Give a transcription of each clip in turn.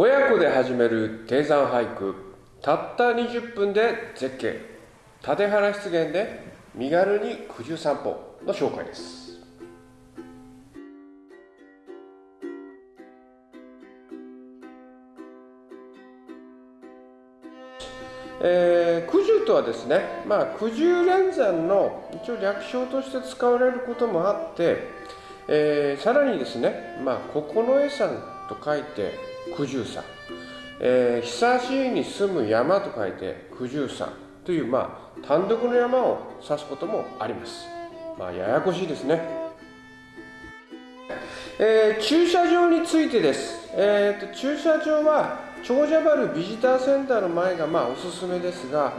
親子で始める低山俳句たった20分で絶景。立原湿原で身軽に九十散歩の紹介です。えー、九十とはですね、まあ、九十連山の一応略称として使われることもあって、えー、さらにですね、まあ、九重山と書いて九十山、えー、久しいに住む山と書いて九十山という、まあ、単独の山を指すこともあります。まあ、ややこしいですね。えー、駐車場についてです。えーと、駐車場は長者原ビジターセンターの前がまあおすすめですが、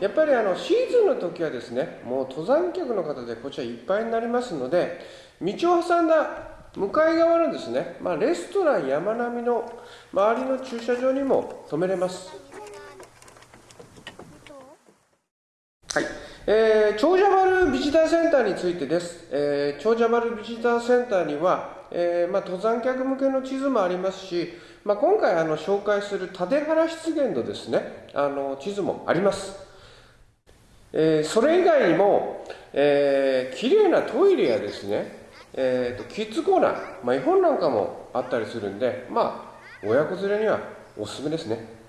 やっぱりあのシーズンの時はですね、もう登山客の方でこちらいっぱいになりますので、道を挟んだ向かい側のですね、まあ、レストラン山並みの周りの駐車場にも止めれます。はい。えー、長者丸ビジターセンターについてです。えー、長者丸ビジターセンターには、えーまあ、登山客向けの地図もありますし、まあ、今回あの紹介する立原湿原のですね、あの地図もあります。えー、それ以外にも、えー、綺麗なトイレやですね、えーと、キッズコーナー、まあ、絵本なんかもあったりするんで、まあ、親子連れにはおすすめですね。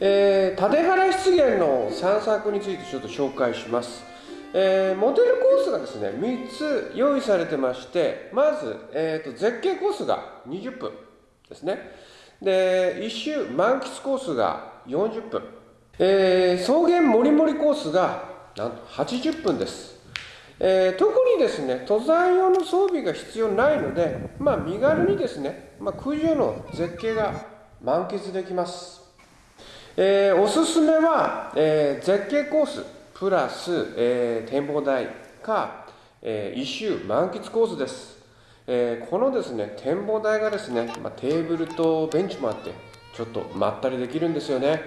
えー、立原湿原の散策についてちょっと紹介します。えー、モデルコースがですね、3つ用意されてまして、まず、えーと、絶景コースが20分ですね。で、一周満喫コースが40分。えー、草原もりもりコースがなんと80分です。えー、特にですね、登山用の装備が必要ないので、まあ、身軽にですね、まあ、空上の絶景が満喫できます。えー、おすすめは、えー、絶景コースプラス、えー、展望台か、えー、一周満喫コースです、えー、このですね展望台がですね、まあ、テーブルとベンチもあってちょっとまったりできるんですよね。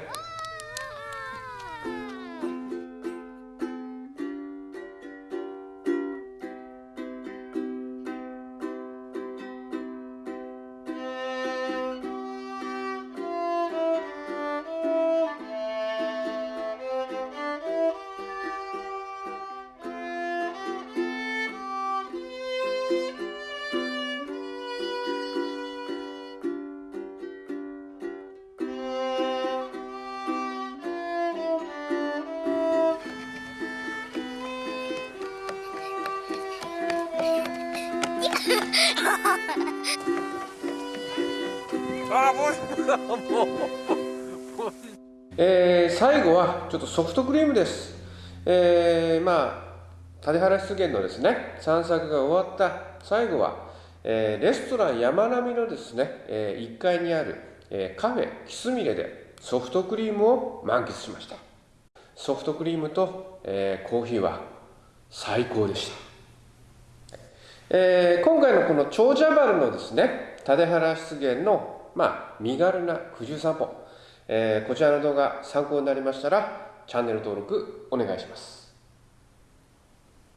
あもうもうえー、最後はちょっとソフトクリームです。えー、まあ谷原湿原のですね散策が終わった最後は、えー、レストラン山並みのですね、えー、1階にある、えー、カフェキスミレでソフトクリームを満喫しました。ソフトクリームと、えー、コーヒーは最高でした、えー、今回のこの長者丸のですね立原湿原のまあ、身軽な九十散歩、えー、こちらの動画参考になりましたらチャンネル登録お願いします。